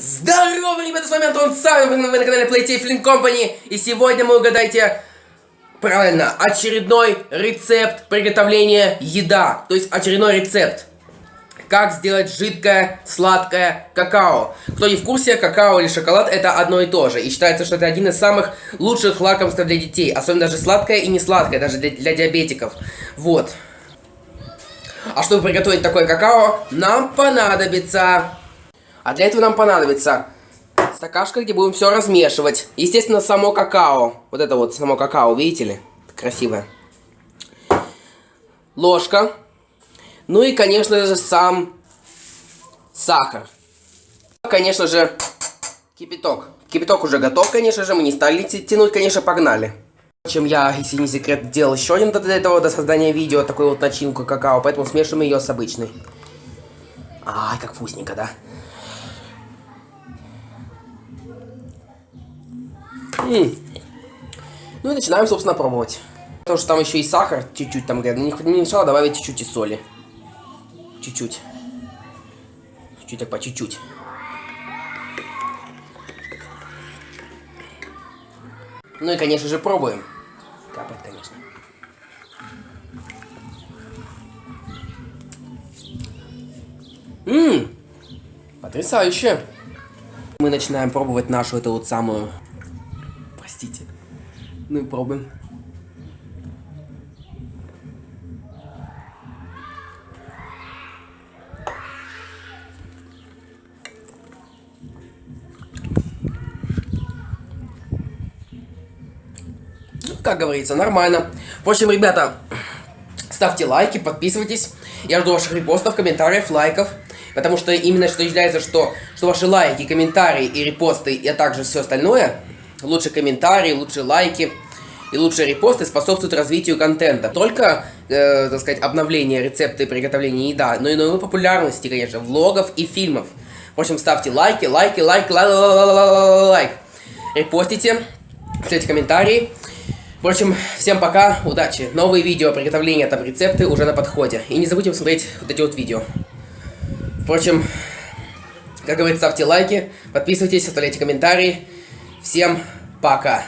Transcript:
Здорово, ребята, с вами Антон Савин, вы на канале Playtay Flint Company, и сегодня мы угадайте, правильно, очередной рецепт приготовления еда, то есть очередной рецепт. Как сделать жидкое, сладкое какао. Кто не в курсе, какао или шоколад это одно и то же. И считается, что это один из самых лучших лакомств для детей. Особенно даже сладкое и не сладкое, даже для, для диабетиков. Вот. А чтобы приготовить такое какао, нам понадобится а для этого нам понадобится стакашка, где будем все размешивать. Естественно, само какао. Вот это вот само какао, видите ли? Красивое. Ложка. Ну и, конечно же, сам сахар. Конечно же, кипяток. Кипяток уже готов, конечно же. Мы не стали тянуть, конечно, погнали. Чем я, если не секрет, делал еще один до этого, до создания видео, такую вот начинку какао, поэтому смешиваем ее с обычной. Ай, как вкусненько, да? Ну и начинаем, собственно, пробовать. Потому что там еще и сахар чуть-чуть там говорят. Не, не мешало добавить чуть-чуть и соли. Чуть-чуть. Чуть-чуть так по чуть-чуть. Ну и, конечно же, пробуем. Капает, конечно. Ммм, потрясающе. Мы начинаем пробовать нашу эту вот самую Простите. Ну и пробуем. Ну, как говорится, нормально. В общем, ребята, ставьте лайки, подписывайтесь. Я жду ваших репостов, комментариев, лайков. Потому что именно что является, что, что ваши лайки, комментарии и репосты, а также все остальное лучшие комментарии, лучшие лайки и лучшие репосты способствуют развитию контента. Только, э, так сказать, обновление рецепта и приготовления еда, но и новой популярности, конечно, влогов и фильмов. В общем, ставьте лайки, лайки, лайк, лайк, репостите, пишите комментарии. В общем, всем пока, удачи. Новые видео приготовления там рецепты уже на подходе. И не забудьте посмотреть вот эти вот видео. Впрочем, как говорится, ставьте лайки, подписывайтесь, оставляйте комментарии. Всем пока!